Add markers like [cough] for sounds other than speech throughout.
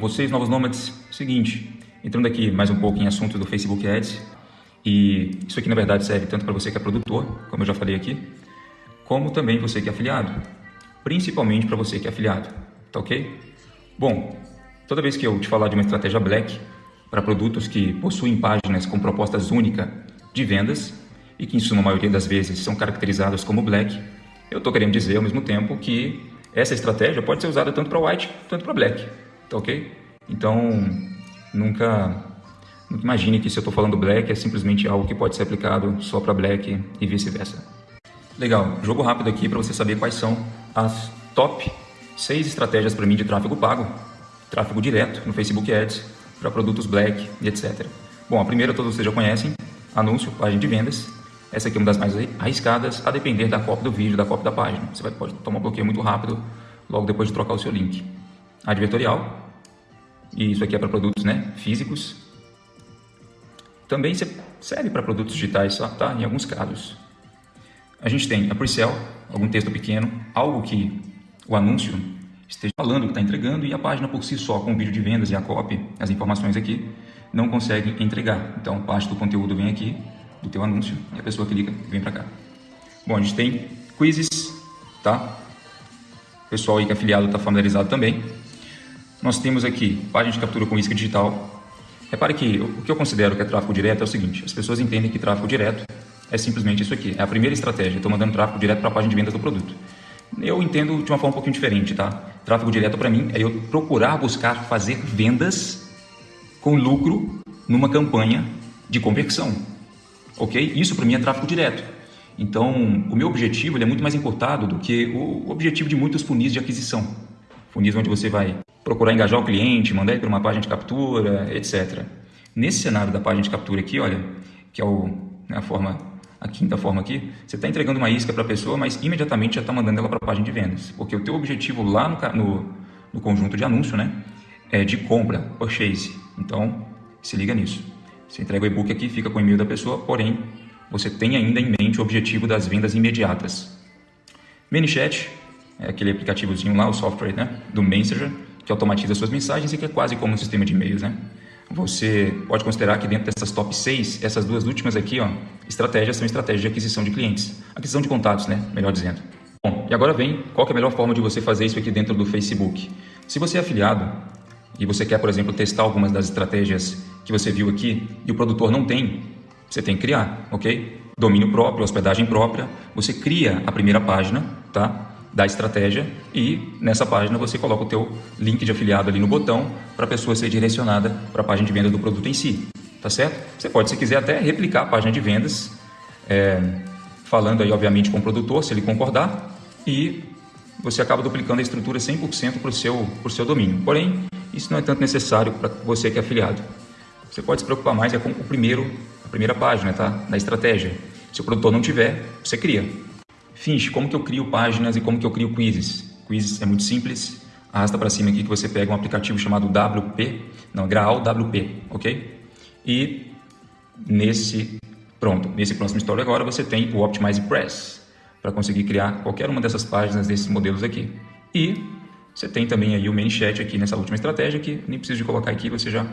Com vocês, novos nômades, seguinte, entrando aqui mais um pouco em assunto do Facebook Ads, e isso aqui na verdade serve tanto para você que é produtor, como eu já falei aqui, como também você que é afiliado, principalmente para você que é afiliado, tá ok? Bom, toda vez que eu te falar de uma estratégia Black para produtos que possuem páginas com propostas únicas de vendas e que em sua maioria das vezes são caracterizadas como Black, eu estou querendo dizer ao mesmo tempo que essa estratégia pode ser usada tanto para White quanto para Black, tá ok? Então, nunca, nunca imagine que se eu estou falando Black é simplesmente algo que pode ser aplicado só para Black e vice-versa. Legal, jogo rápido aqui para você saber quais são as top 6 estratégias para mim de tráfego pago, tráfego direto no Facebook Ads, para produtos Black e etc. Bom, a primeira todos vocês já conhecem, anúncio, página de vendas. Essa aqui é uma das mais arriscadas, a depender da cópia do vídeo, da cópia da página. Você vai, pode tomar bloqueio muito rápido logo depois de trocar o seu link. Advertorial, e isso aqui é para produtos né, físicos. Também serve para produtos digitais, tá? em alguns casos. A gente tem a pre-sale, algum texto pequeno, algo que o anúncio esteja falando que está entregando e a página por si só, com o vídeo de vendas e a copy, as informações aqui, não consegue entregar. Então, parte do conteúdo vem aqui, do teu anúncio, e a pessoa clica e vem para cá. Bom, a gente tem quizzes, tá? O pessoal aí que é afiliado está familiarizado também. Nós temos aqui página de captura com isca digital. Repare que o que eu considero que é tráfego direto é o seguinte, as pessoas entendem que tráfego direto é simplesmente isso aqui, é a primeira estratégia, estou mandando tráfego direto para a página de vendas do produto. Eu entendo de uma forma um pouquinho diferente, tá? Tráfego direto para mim é eu procurar buscar fazer vendas com lucro numa campanha de conversão, ok? Isso para mim é tráfego direto. Então, o meu objetivo é muito mais encurtado do que o objetivo de muitos funis de aquisição. Funis onde você vai procurar engajar o cliente, mandar ele para uma página de captura, etc. Nesse cenário da página de captura aqui, olha, que é o, né, a forma, a quinta forma aqui, você está entregando uma isca para a pessoa, mas imediatamente já está mandando ela para a página de vendas, porque o teu objetivo lá no, no, no conjunto de anúncio, né, é de compra, purchase. Então, se liga nisso. Você entrega o e-book aqui, fica com o e-mail da pessoa, porém, você tem ainda em mente o objetivo das vendas imediatas. ManyChat é aquele aplicativozinho lá, o software né, do Messenger, que automatiza suas mensagens e que é quase como um sistema de e-mails, né? Você pode considerar que dentro dessas top 6, essas duas últimas aqui, ó, estratégias são estratégias de aquisição de clientes. Aquisição de contatos, né? Melhor dizendo. Bom, e agora vem qual é a melhor forma de você fazer isso aqui dentro do Facebook. Se você é afiliado e você quer, por exemplo, testar algumas das estratégias que você viu aqui e o produtor não tem, você tem que criar, ok? Domínio próprio, hospedagem própria. Você cria a primeira página, tá? Da estratégia e nessa página você coloca o teu link de afiliado ali no botão para a pessoa ser direcionada para a página de venda do produto em si, tá certo? Você pode, se quiser, até replicar a página de vendas, é, falando aí obviamente com o produtor, se ele concordar, e você acaba duplicando a estrutura 100% para o seu, seu domínio. Porém, isso não é tanto necessário para você que é afiliado. Você pode se preocupar mais é com o primeiro, a primeira página, tá? Da estratégia. Se o produtor não tiver, você cria. Finch, como que eu crio páginas e como que eu crio quizzes? Quizzes é muito simples, arrasta para cima aqui que você pega um aplicativo chamado WP, não, Graal WP, ok? E nesse, pronto, nesse próximo story agora você tem o Optimize Press, para conseguir criar qualquer uma dessas páginas desses modelos aqui. E você tem também aí o ManyChat aqui nessa última estratégia que nem preciso de colocar aqui, você já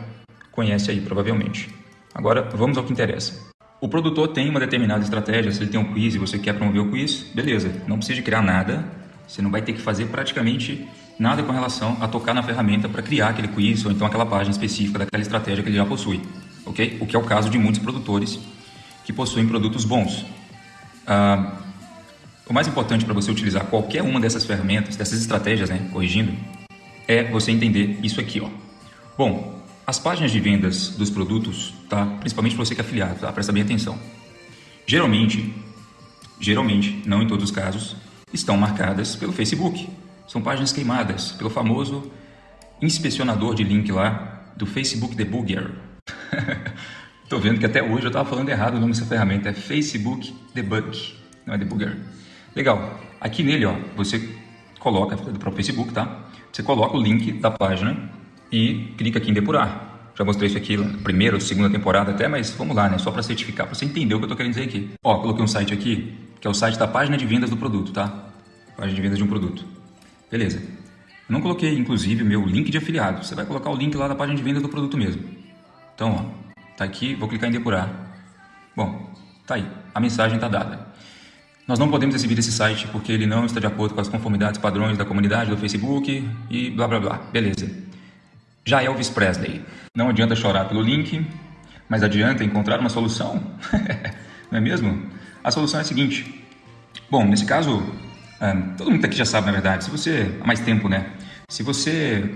conhece aí provavelmente. Agora vamos ao que interessa. O produtor tem uma determinada estratégia, se ele tem um quiz e você quer promover o quiz, beleza, não precisa criar nada, você não vai ter que fazer praticamente nada com relação a tocar na ferramenta para criar aquele quiz ou então aquela página específica daquela estratégia que ele já possui, ok? O que é o caso de muitos produtores que possuem produtos bons. Ah, o mais importante para você utilizar qualquer uma dessas ferramentas, dessas estratégias, né, corrigindo, é você entender isso aqui, ó. Bom, as páginas de vendas dos produtos, tá? principalmente para você que é afiliado, tá? presta bem atenção. Geralmente, geralmente, não em todos os casos, estão marcadas pelo Facebook. São páginas queimadas pelo famoso inspecionador de link lá do Facebook Debugger. [laughs] Estou vendo que até hoje eu estava falando errado o nome dessa ferramenta, é Facebook Debug, não é Debugger. Legal, aqui nele ó, você coloca, para o Facebook, tá? Você coloca o link da página e clica aqui em depurar. Já mostrei isso aqui na primeira ou segunda temporada até, mas vamos lá, né? Só para certificar, para você entender o que eu estou querendo dizer aqui. Ó, coloquei um site aqui, que é o site da página de vendas do produto, tá? Página de vendas de um produto. Beleza. Eu não coloquei, inclusive, meu link de afiliado. Você vai colocar o link lá da página de venda do produto mesmo. Então, ó, tá aqui, vou clicar em depurar. Bom, tá aí, a mensagem está dada. Nós não podemos exibir esse site porque ele não está de acordo com as conformidades padrões da comunidade do Facebook e blá blá blá. Beleza. Já Elvis Presley. Não adianta chorar pelo link, mas adianta encontrar uma solução. [laughs] não é mesmo? A solução é a seguinte. Bom, nesse caso, um, todo mundo aqui já sabe, na verdade, se você, há mais tempo, né? Se você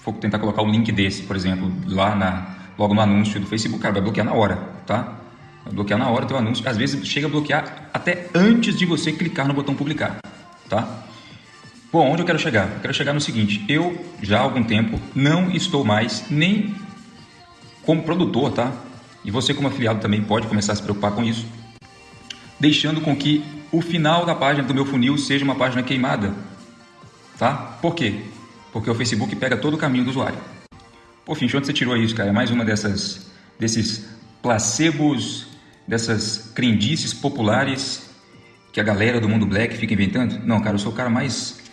for tentar colocar um link desse, por exemplo, lá na, logo no anúncio do Facebook, cara, vai bloquear na hora, tá? Vai bloquear na hora o teu anúncio. Às vezes chega a bloquear até antes de você clicar no botão publicar, tá? Bom, onde eu quero chegar? Eu quero chegar no seguinte, eu já há algum tempo não estou mais nem como produtor, tá? E você como afiliado também pode começar a se preocupar com isso, deixando com que o final da página do meu funil seja uma página queimada, tá? Por quê? Porque o Facebook pega todo o caminho do usuário. Pô, Finch, onde você tirou isso, cara? É mais uma dessas, desses placebos, dessas crendices populares que a galera do mundo black fica inventando? Não, cara, eu sou o cara mais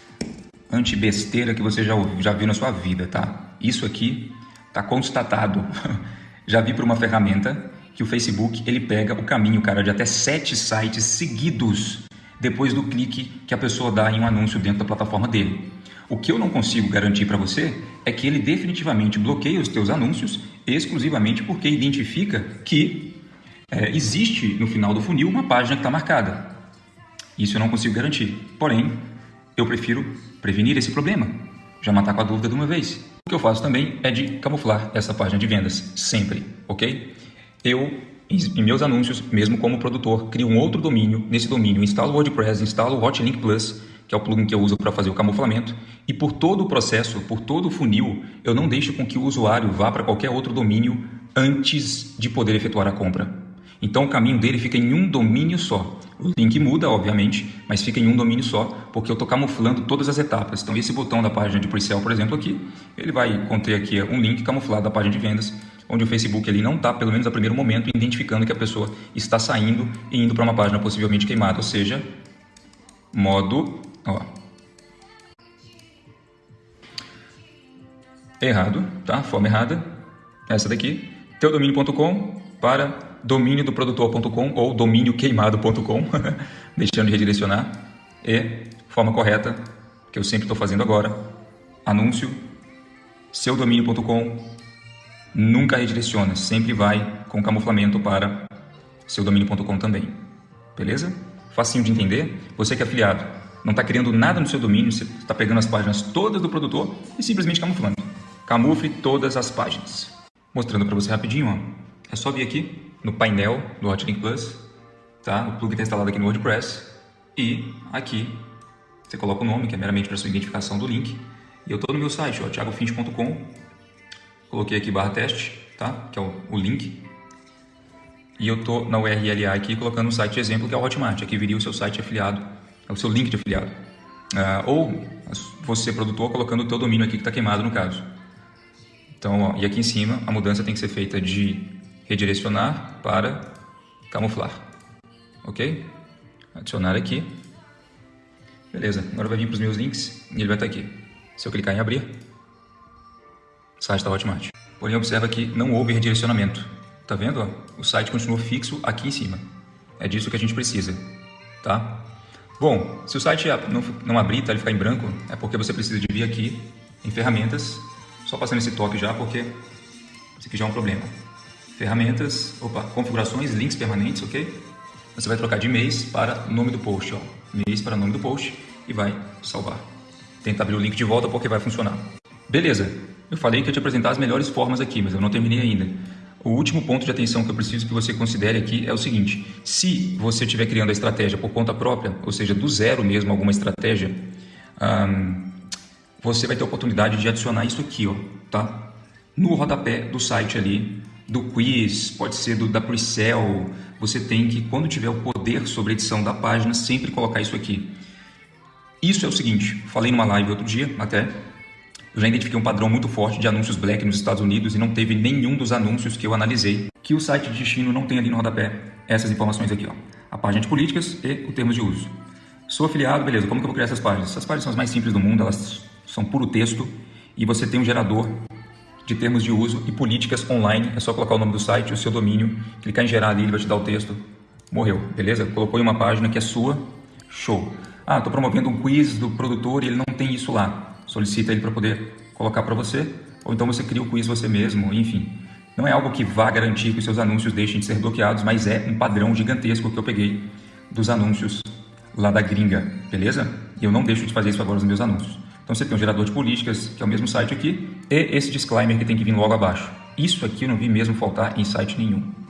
anti-besteira que você já, já viu na sua vida, tá? Isso aqui tá constatado. [laughs] já vi por uma ferramenta que o Facebook ele pega o caminho, cara, de até sete sites seguidos depois do clique que a pessoa dá em um anúncio dentro da plataforma dele. O que eu não consigo garantir para você é que ele definitivamente bloqueia os teus anúncios exclusivamente porque identifica que é, existe no final do funil uma página que está marcada. Isso eu não consigo garantir. Porém, eu prefiro prevenir esse problema, já matar com a dúvida de uma vez. O que eu faço também é de camuflar essa página de vendas, sempre, ok? Eu, em meus anúncios, mesmo como produtor, crio um outro domínio. Nesse domínio, instalo o WordPress, instalo o Hotlink Plus que é o plugin que eu uso para fazer o camuflamento, e por todo o processo, por todo o funil, eu não deixo com que o usuário vá para qualquer outro domínio antes de poder efetuar a compra. Então o caminho dele fica em um domínio só. O link muda, obviamente, mas fica em um domínio só, porque eu estou camuflando todas as etapas. Então esse botão da página de pre-sale, por exemplo, aqui, ele vai conter aqui um link camuflado da página de vendas, onde o Facebook ele não está, pelo menos a primeiro momento, identificando que a pessoa está saindo e indo para uma página possivelmente queimada, ou seja, modo Ó. Errado, tá? Forma errada. Essa daqui. Teudomínio.com para domínio do produtor.com ou domínio queimado.com, [laughs] deixando de redirecionar. E forma correta, que eu sempre estou fazendo agora. Anúncio, seudomínio.com, nunca redireciona, sempre vai com camuflamento para seudomínio.com também. Beleza? Facinho de entender. Você que é afiliado, não está criando nada no seu domínio, você está pegando as páginas todas do produtor e simplesmente camuflando. Camufle todas as páginas. Mostrando para você rapidinho, ó. é só vir aqui no painel do Hotlink Plus, tá? o plugin está instalado aqui no WordPress, e aqui você coloca o nome, que é meramente para sua identificação do link, e eu estou no meu site, thiagofint.com, coloquei aqui barra teste, tá? que é o, o link, e eu estou na URL aqui colocando o site exemplo, que é o Hotmart, aqui viria o seu site afiliado o seu link de afiliado. Uh, ou você, produtor, colocando o teu domínio aqui que está queimado no caso. Então, ó, e aqui em cima, a mudança tem que ser feita de redirecionar para camuflar. Ok? Adicionar aqui. Beleza, agora vai vir para os meus links e ele vai estar tá aqui. Se eu clicar em abrir, o site está Hotmart. Porém, observa que não houve redirecionamento. Tá vendo? Ó? O site continua fixo aqui em cima. É disso que a gente precisa, tá? Bom, se o site não, não abrir, tá, ele ficar em branco, é porque você precisa de vir aqui em ferramentas, só passando esse toque já, porque isso aqui já é um problema. Ferramentas, opa, configurações, links permanentes, ok? Você vai trocar de mês para nome do post, ó. Mês para nome do post e vai salvar. Tenta abrir o link de volta porque vai funcionar. Beleza, eu falei que eu te apresentar as melhores formas aqui, mas eu não terminei ainda. O último ponto de atenção que eu preciso que você considere aqui é o seguinte: se você estiver criando a estratégia por conta própria, ou seja, do zero mesmo alguma estratégia, você vai ter a oportunidade de adicionar isso aqui, ó, tá? No rodapé do site ali, do quiz, pode ser do, da pre-sell, você tem que, quando tiver o poder sobre a edição da página, sempre colocar isso aqui. Isso é o seguinte, falei numa live outro dia até, eu já identifiquei um padrão muito forte de anúncios black nos Estados Unidos e não teve nenhum dos anúncios que eu analisei que o site de destino não tem ali no rodapé essas informações aqui, ó. A página de políticas e o termo de uso. Sou afiliado, beleza, como que eu vou criar essas páginas? Essas páginas são as mais simples do mundo, elas são puro texto, e você tem um gerador de termos de uso e políticas online. É só colocar o nome do site, o seu domínio, clicar em gerar ali, ele vai te dar o texto. Morreu, beleza? Colocou em uma página que é sua, show. Ah, estou promovendo um quiz do produtor e ele não tem isso lá. Solicita ele para poder colocar para você, ou então você cria o quiz você mesmo, enfim. Não é algo que vá garantir que os seus anúncios deixem de ser bloqueados, mas é um padrão gigantesco que eu peguei dos anúncios lá da gringa, beleza? E eu não deixo de fazer isso agora nos meus anúncios. Então você tem um gerador de políticas, que é o mesmo site aqui, e esse disclaimer que tem que vir logo abaixo. Isso aqui eu não vi mesmo faltar em site nenhum.